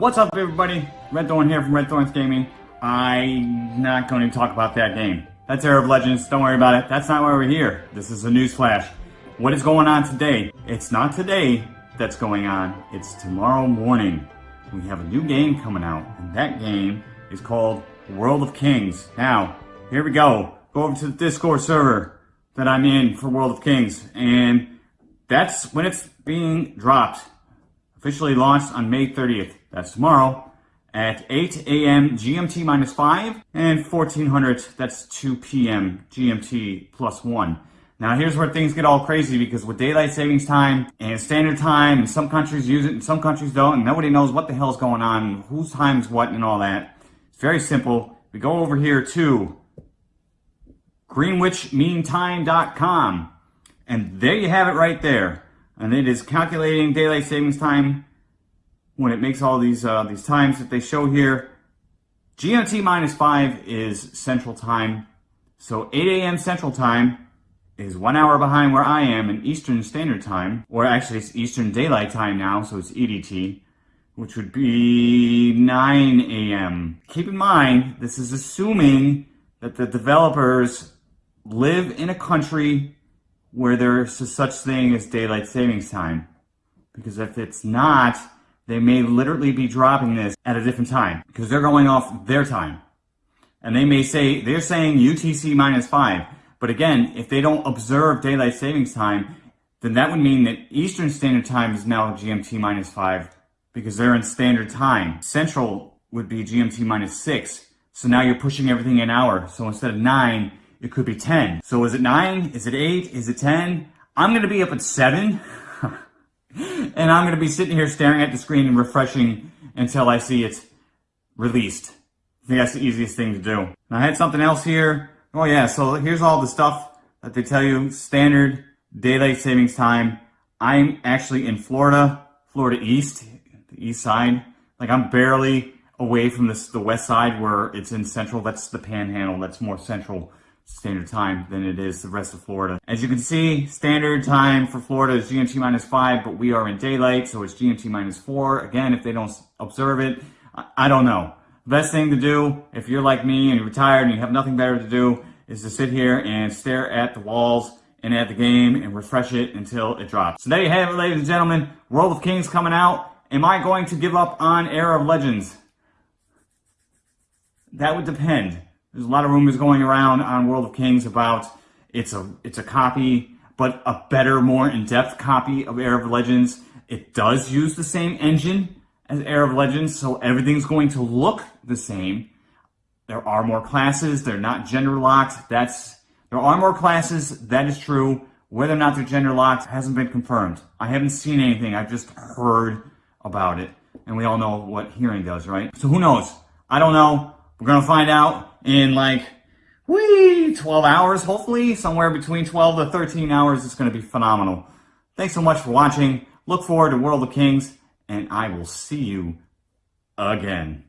What's up everybody? Red Thorn here from Red Thorns Gaming. I'm not going to talk about that game. That's Era of Legends, don't worry about it. That's not why we're here. This is a news flash. What is going on today? It's not today that's going on, it's tomorrow morning. We have a new game coming out, and that game is called World of Kings. Now, here we go. Go over to the Discord server that I'm in for World of Kings, and that's when it's being dropped. Officially launched on May 30th. That's tomorrow at 8 a.m. GMT minus 5 and 1400, that's 2 p.m. GMT plus 1. Now here's where things get all crazy because with daylight savings time and standard time and some countries use it and some countries don't and nobody knows what the hell's going on, whose time's what and all that. It's very simple. We go over here to greenwichmeantime.com and there you have it right there. And it is calculating daylight savings time when it makes all these uh, these times that they show here. GMT minus 5 is Central Time. So 8 a.m. Central Time is one hour behind where I am in Eastern Standard Time, or actually it's Eastern Daylight Time now, so it's EDT, which would be 9 a.m. Keep in mind, this is assuming that the developers live in a country where there's a such thing as daylight savings time. Because if it's not, they may literally be dropping this at a different time because they're going off their time. And they may say, they're saying UTC minus five. But again, if they don't observe daylight savings time, then that would mean that Eastern Standard Time is now GMT minus five because they're in standard time. Central would be GMT minus six. So now you're pushing everything an hour. So instead of nine, it could be 10. So is it nine? Is it eight? Is it 10? I'm going to be up at seven. and I'm going to be sitting here staring at the screen and refreshing until I see it released. I think that's the easiest thing to do. Now, I had something else here. Oh yeah, so here's all the stuff that they tell you. Standard daylight savings time. I'm actually in Florida, Florida East, the east side. Like I'm barely away from this, the west side where it's in central. That's the panhandle. That's more central standard time than it is the rest of Florida. As you can see, standard time for Florida is GMT minus 5, but we are in daylight, so it's GMT minus 4. Again, if they don't observe it, I don't know. best thing to do, if you're like me and you're retired and you have nothing better to do, is to sit here and stare at the walls and at the game and refresh it until it drops. So there you have it, ladies and gentlemen. World of Kings coming out. Am I going to give up on Era of Legends? That would depend. There's a lot of rumors going around on World of Kings about it's a it's a copy, but a better, more in-depth copy of Era of Legends. It does use the same engine as Era of Legends, so everything's going to look the same. There are more classes. They're not gender locked. That's there are more classes. That is true. Whether or not they're gender locked hasn't been confirmed. I haven't seen anything. I've just heard about it, and we all know what hearing does, right? So who knows? I don't know. We're gonna find out in like, wee, 12 hours, hopefully. Somewhere between 12 to 13 hours. It's going to be phenomenal. Thanks so much for watching. Look forward to World of Kings, and I will see you again.